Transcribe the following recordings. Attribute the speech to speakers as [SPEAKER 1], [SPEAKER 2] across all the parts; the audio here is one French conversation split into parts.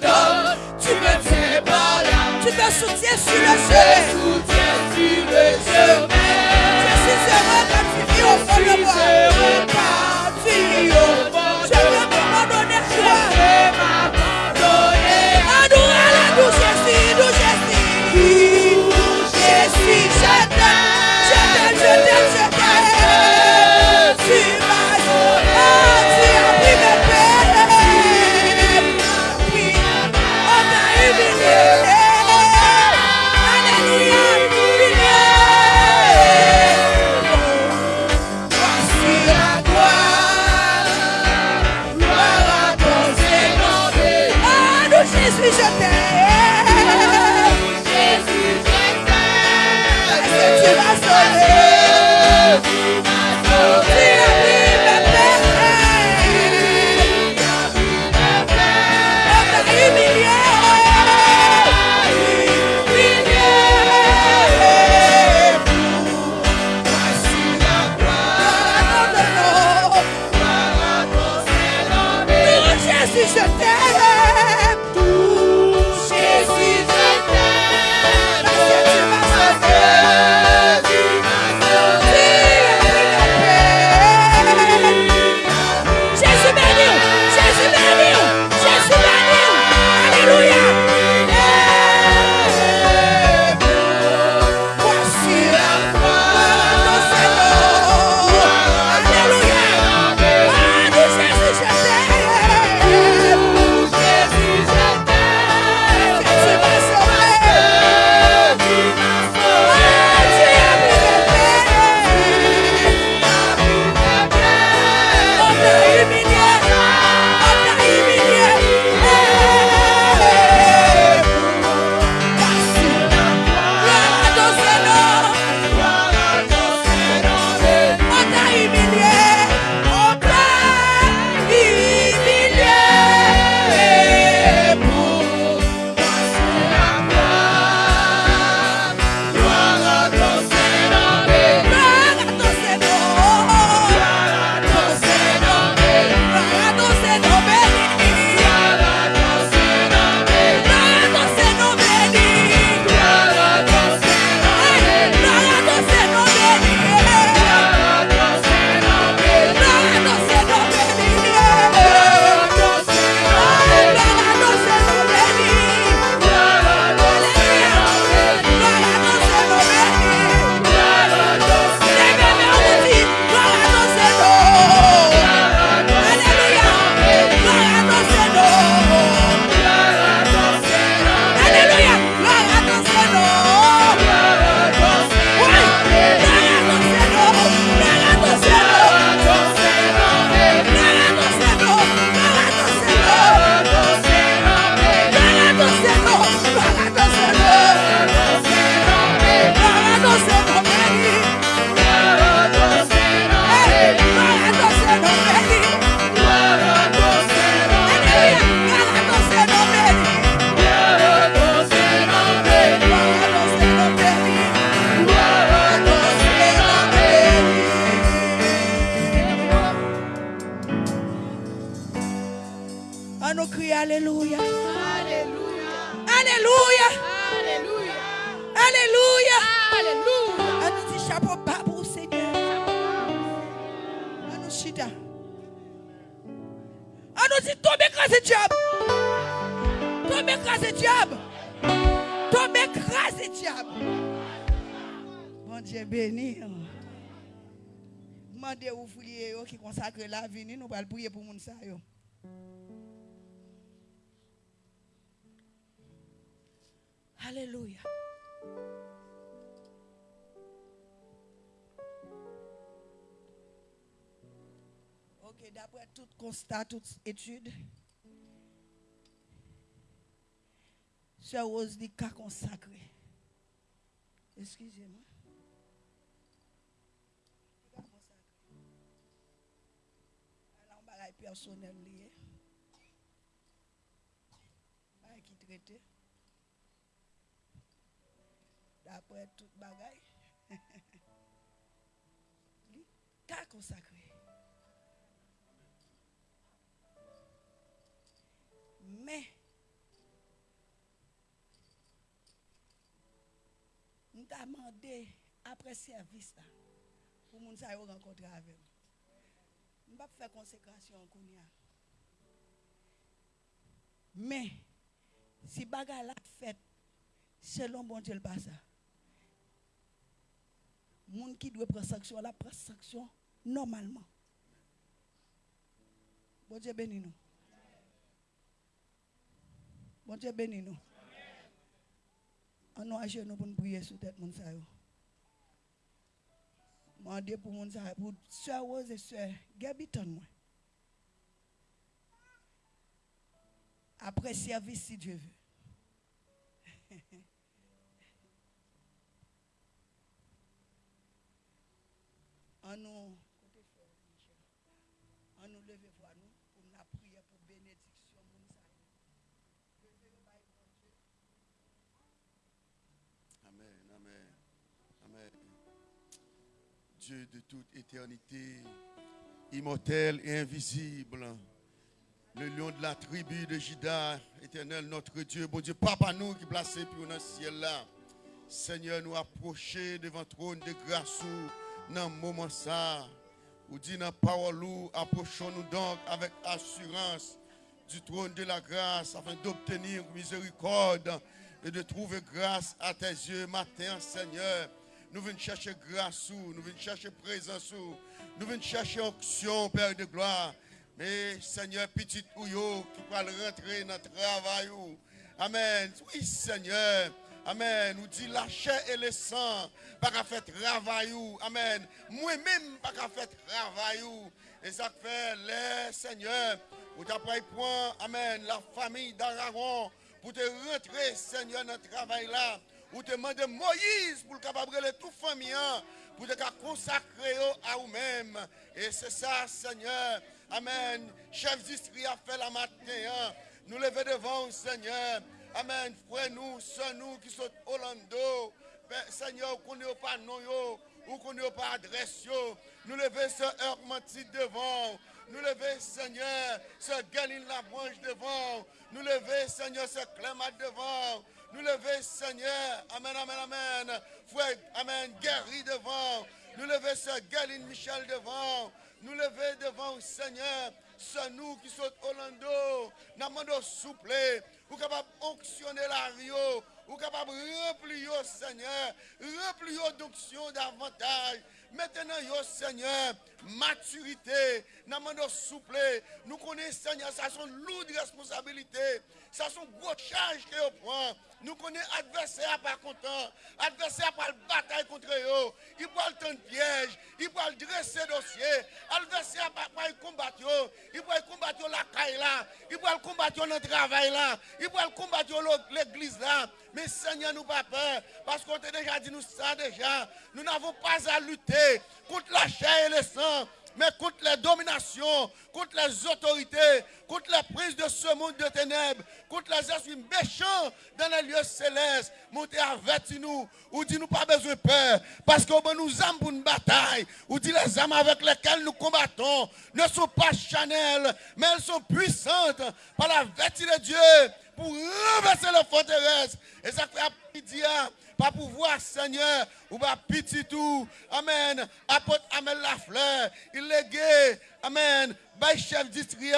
[SPEAKER 1] tu me tiens par là.
[SPEAKER 2] Tu me soutiens sur le chemin. On nous crie Alléluia. Alléluia. Alléluia. Alléluia. Alléluia. Alléluia. On nous dit chapeau bas pour Seigneur. On nous chita. On nous dit tombe écrasé diable. Tombe écrasé diable. Tombe écrasé diable. Bon Dieu béni. Demandez aux oh, qui consacrent la vie. Nous allons prier pour nous. Alléluia. Ok, d'après tout constat, toute étude, Sœur Rose dit cas consacré. Excusez-moi. Alors, personnel lié. Pas qui traiter d'après toute bagaille. T'a consacré. Mais, nous avons demandé après service là, pour nous rencontrer avec nous. Nous pas faire consécration en Mais, si bagarre la fête, selon bon Dieu le passe. moun ki dwe pren sanksyon, la pren sanksyon normalman. Bon Dieu bénit nous. Bon Dieu bénit nous. On nous à genoux pour nous prier sur tête moun sa yo. Mandé pour moun sa yo, pour sœur Rose et sœur Gabiton moi. Après service si Dieu veut. En nous, en nous lever voir nous pour nous prier pour bénédiction.
[SPEAKER 3] Amen, amen, amen. Dieu de toute éternité, immortel et invisible, le lion de la tribu de Juda, éternel notre Dieu, bon Dieu, papa nous qui placé pour dans ciel là. Seigneur, nous approcher devant le trône de grâce dans moment ça. Ou dit dans parole, ou, approchons-nous donc avec assurance du trône de la grâce afin d'obtenir miséricorde et de trouver grâce à tes yeux matin, Seigneur. Nous venons chercher grâce, ou, nous venons chercher présence, ou, nous venons chercher onction, Père de gloire. Mais Seigneur, petit ouyo qui va rentrer dans le travail. Amen. Oui, Seigneur. Amen. Nous dit la chair et le sang, pas qu'à faire travail. Amen. Moi-même, pas qu'à faire travail. Et ça fait, les Seigneur, ou t'après point, Amen, la famille d'Aaron, pour te rentrer, Seigneur, dans le travail là. Ou te demander Moïse pour le capable de tout famille, hein, pour te consacrer à vous-même. Et c'est ça, Seigneur. Amen. Chef d'Istrie a fait la matin. hein. Nous lever devant, Seigneur. Amen. Frère, nous, sœurs, nous qui sommes. Père, Seigneur, qu'on n'ait pas nom, ou qu'on n'ait pas adresse. Nous lever ce heure menti devant. Nous lever, Seigneur, ce Galine la branche devant. Nous lever, Seigneur, ce Clémat devant. Nous lever, Seigneur. Amen, amen, amen. Frère, Amen. Guéri devant. Nous lever ce Galine Michel devant. Nous lever devant, Seigneur. C'est nous qui sommes Orlando. Nous demandons souple. Ou capable d'onctionner la rio. Ou capable de remplir, Seigneur. Remplir d'onction davantage. Maintenant, Seigneur, maturité, nous demandons souple. Nous connaissons, Seigneur, ça sont lourdes responsabilités. Ça sont gros charges que vous prend. Nous connaissons adversaire pas content. Adversaire pas le bataille contre eux. Il prend le temps de piège. Il prend le dresser dossier. Adversaire pas pas combattre. Il prend combattre la caille là. Il prend combattre le travail là. Il prend combattre l'église là. Mais Seigneur, nous pas peur. Parce qu'on t'a déjà dit nous ça déjà. Nous n'avons pas à lutter contre la chair et le sang mais contre les dominations, contre les autorités, contre les prises de ce monde de ténèbres, contre les esprits méchants dans les lieux célestes. Montez avertis nous, ou dit nous pas besoin de peur, parce qu'on nous âmes pour une bataille, ou dit les âmes avec lesquelles nous combattons ne sont pas chanelles, mais elles sont puissantes par la vertu de Dieu pour renverser les forteresses. Et ça fait pas pouvoir, Seigneur, ou pas petit tout. Amen. Apôtre Amel Lafleur, il est gay. Amen. Bay chef district.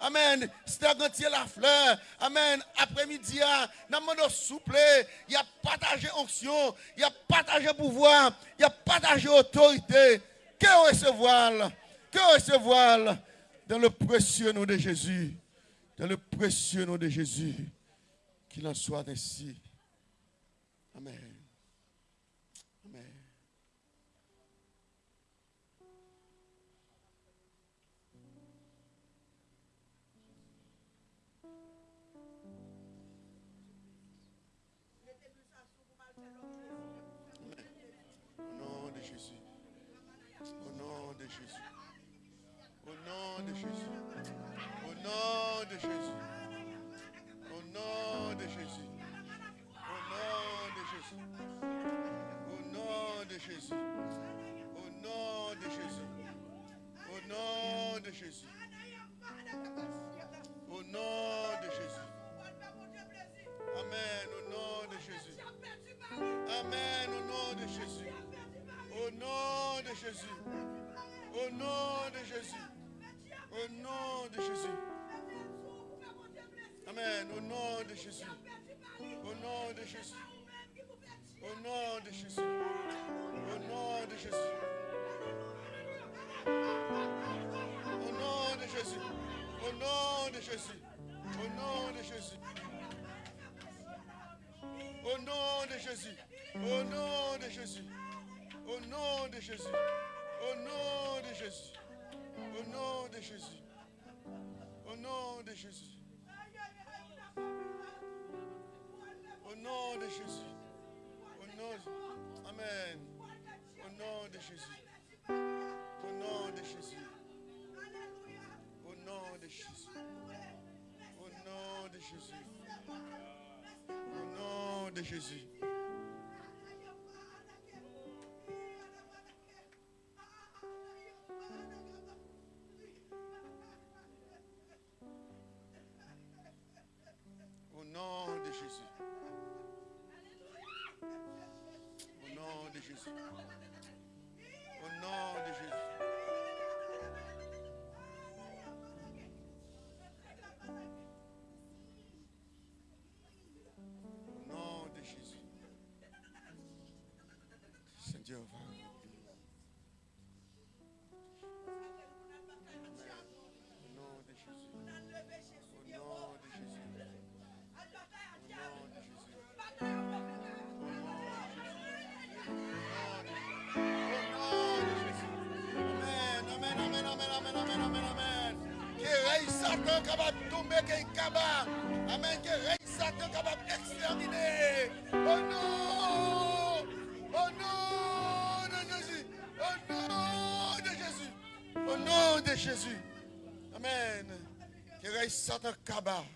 [SPEAKER 3] Amen. Stagantier la fleur. Amen. Après-midi, nous demandons souple. Il y a partagé onction. Il y a partagé pouvoir. Il y a partagé autorité. Que recevoir Que recevoir dans le précieux nom de Jésus. Dans le précieux nom de Jésus. Qu'il en soit ainsi. Nom de Jésus. Au nom de Jésus. Au nom de Jésus. Au nom de Jésus. Au nom de Jésus. Au nom de Jésus. Au nom de Jésus. Au nom de Jésus. Amen. Au nom de Jésus. Amen. Au nom Jésus. Au nom de Jésus. Au nom de Jésus. Amen. Au nom de Jésus. Au nom de Jésus. Au nom de Jésus. Au nom de Jésus. Au nom de Jésus. Au nom de Jésus. Au nom de Jésus. Au nom de Jésus. Au nom de Jésus. Au nom de Jésus. Au nom de Jésus. Au nom de Jésus. Au nom de Jésus. Au nom de Jésus. Au nom. Amen. Au nom de Jésus. Au nom de Jésus. Au nom de Jésus. Au nom de Jésus. Au nom de Jésus. decisions. Amen, qui. Amen, Que règne ça, qui est capable d'exterminer. Oh non! Au nom de Jésus. Au nom de Jésus. Au nom de Jésus. Amen. Que règne Satan capable.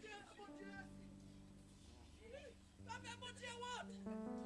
[SPEAKER 3] Dieu, mon Dieu. Toi-même, mon Dieu, what?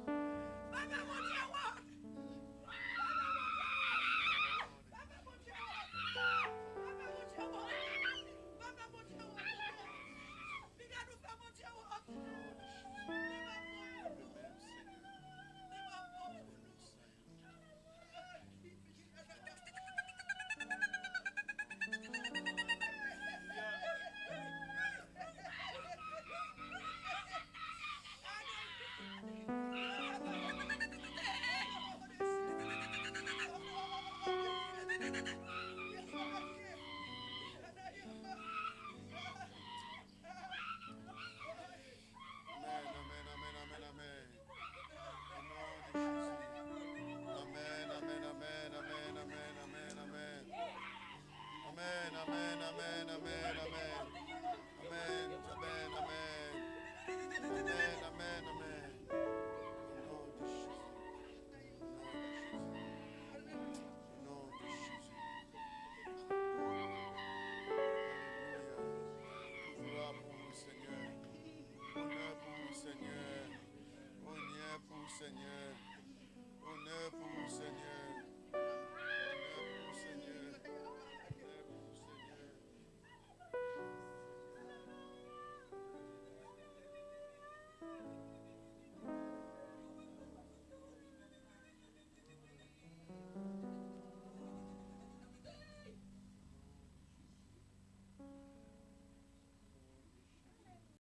[SPEAKER 3] Seigneur.